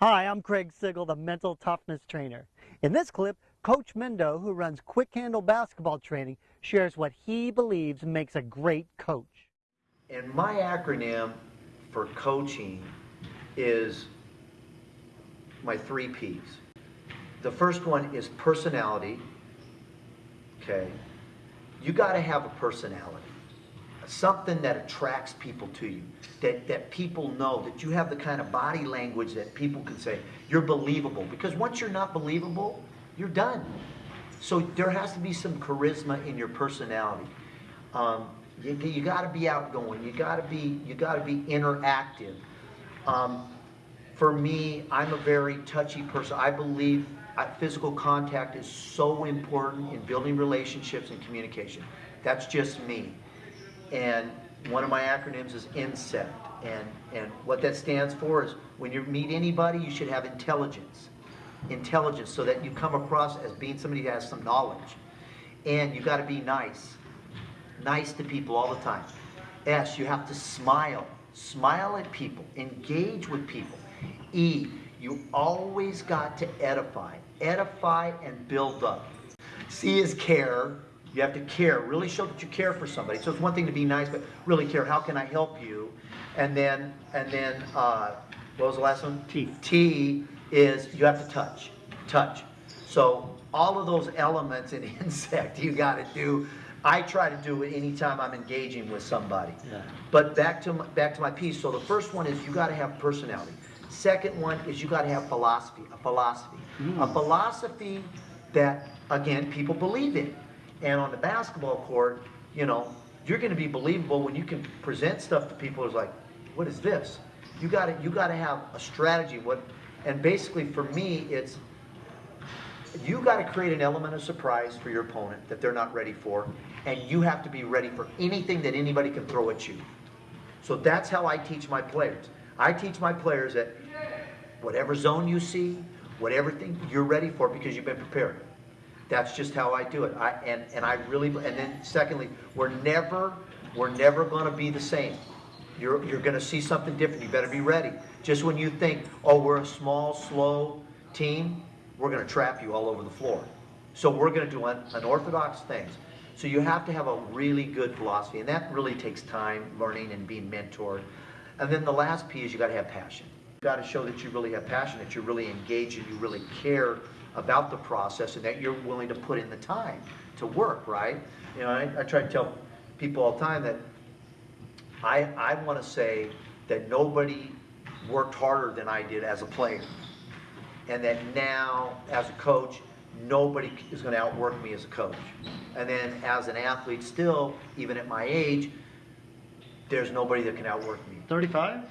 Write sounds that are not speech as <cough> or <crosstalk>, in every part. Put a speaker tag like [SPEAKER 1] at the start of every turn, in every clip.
[SPEAKER 1] Hi, I'm Craig Sigl, the mental toughness trainer. In this clip, Coach Mendo, who runs Quick Handle Basketball Training, shares what he believes makes a great coach. And
[SPEAKER 2] my acronym for coaching is my three P's. The first one is personality. Okay. You got to have a personality something that attracts people to you, that, that people know, that you have the kind of body language that people can say, you're believable. Because once you're not believable, you're done. So there has to be some charisma in your personality. Um, you, you got to be outgoing. You got to be you got to be interactive. Um, for me, I'm a very touchy person. I believe uh, physical contact is so important in building relationships and communication. That's just me. And one of my acronyms is INSECT. And, and what that stands for is when you meet anybody, you should have intelligence. Intelligence so that you come across as being somebody who has some knowledge. And you got to be nice. Nice to people all the time. S, you have to smile. Smile at people. Engage with people. E, you always got to edify. Edify and build up. C is care. You have to care, really show that you care for somebody. So it's one thing to be nice, but really care. How can I help you? And then, and then, uh, what was the last one? T. T is you have to touch, touch. So all of those elements in <laughs> insect, you got to do. I try to do it anytime I'm engaging with somebody. Yeah. But back to my, back to my piece. So the first one is you got to have personality. Second one is you got to have philosophy, a philosophy, mm. a philosophy that again people believe in. And on the basketball court, you know, you're going to be believable when you can present stuff to people. It's like, what is this? You got to you got to have a strategy. What? And basically, for me, it's you got to create an element of surprise for your opponent that they're not ready for, and you have to be ready for anything that anybody can throw at you. So that's how I teach my players. I teach my players that whatever zone you see, whatever thing you're ready for because you've been prepared. That's just how I do it. I, and, and I really, and then secondly, we're never, we're never going to be the same. You're, you're going to see something different. You better be ready. Just when you think, oh, we're a small, slow team, we're going to trap you all over the floor. So we're going to do un unorthodox things. So you have to have a really good philosophy, and that really takes time, learning, and being mentored. And then the last P is you got to have passion. You got to show that you really have passion, that you're really engaged, and you really care about the process and that you're willing to put in the time to work, right? You know, I, I try to tell people all the time that I, I want to say that nobody worked harder than I did as a player. And that now, as a coach, nobody is going to outwork me as a coach. And then as an athlete still, even at my age, there's nobody that can outwork me. 35?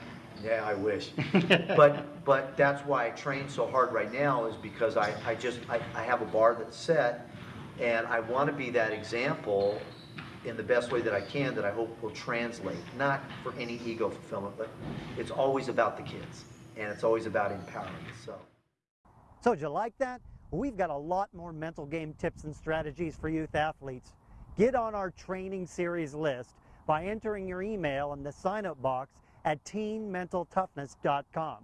[SPEAKER 2] Yeah, I
[SPEAKER 1] wish. <laughs>
[SPEAKER 2] but but that's why I train so hard right now is because I, I just I, I have a bar that's set and I want to be that example in the best way that I can that I hope will translate. Not for any ego fulfillment, but it's always about the kids and it's always about empowering. So
[SPEAKER 1] So did you like that? We've got a lot more mental game tips and strategies for youth athletes. Get on our training series list by entering your email in the sign up box at teenmentaltoughness.com.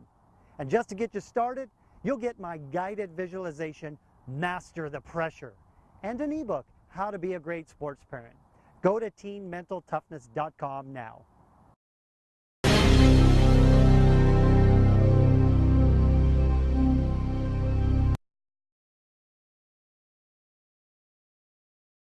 [SPEAKER 1] And just to get you started, you'll get my guided visualization, Master the Pressure, and an ebook, How to Be a Great Sports Parent. Go to teenmentaltoughness.com now.